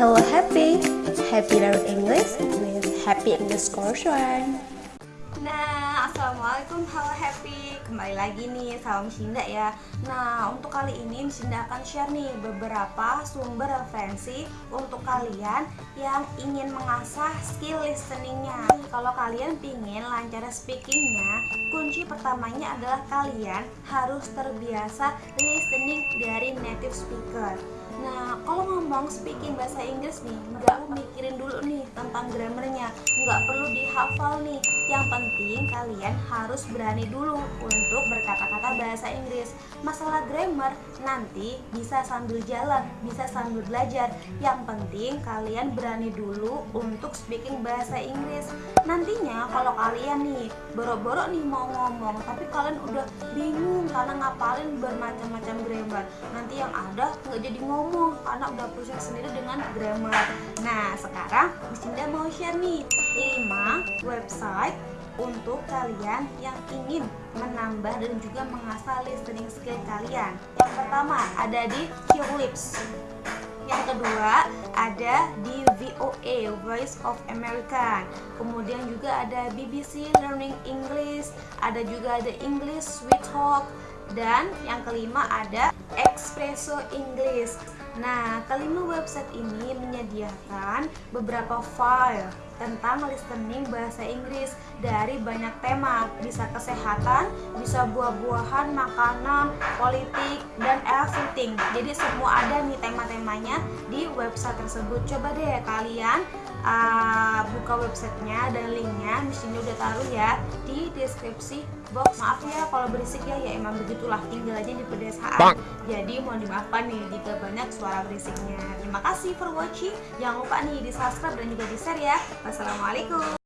Hello Happy, Happy Learn English with Happy English Course One. Nah, Assalamualaikum. Halo Happy. Kembali lagi nih sama Miss Indah ya. Nah, untuk kali ini Miss Indah akan share nih beberapa sumber referensi Untuk kalian yang ingin mengasah skill listeningnya. Kalau kalian ingin lancar speakingnya Kunci pertamanya adalah kalian harus terbiasa listening dari native speaker Nah, kalau ngomong speaking bahasa Inggris nih, nggak mikirin dulu nih tentang grammarnya, nggak perlu dihafal nih. Yang penting kalian harus berani dulu untuk berkata-kata bahasa Inggris. Masalah grammar nanti bisa sambil jalan, bisa sambil belajar. Yang penting kalian berani dulu untuk speaking bahasa Inggris. Nantinya kalau kalian nih boro-boro nih mau ngomong, tapi kalian udah bingung karena ngapalin bermacam-macam grammar. Nanti yang ada nggak jadi ngomong karena udah pusing sendiri dengan grammar nah sekarang Indah mau share nih 5 website untuk kalian yang ingin menambah dan juga mengasah listening skill kalian. Yang pertama ada di Qlips yang kedua ada di VOA Voice of America kemudian juga ada BBC Learning English ada juga ada English Sweet Talk dan yang kelima ada Espresso English Nah, kelima website ini menyediakan beberapa file tentang listening bahasa Inggris dari banyak tema. Bisa kesehatan, bisa buah-buahan, makanan, politik, dan everything. Jadi semua ada nih tema-temanya di website tersebut. Coba deh kalian uh, buka websitenya dan linknya. Di sini udah taruh ya di deskripsi box. Maaf ya kalau berisik ya ya emang begitulah. Tinggal aja di pedesaan. Jadi mohon dimaafkan nih jika banyak suara berisiknya. Terima kasih for watching. Jangan lupa nih di subscribe dan juga di share ya. Wassalamualaikum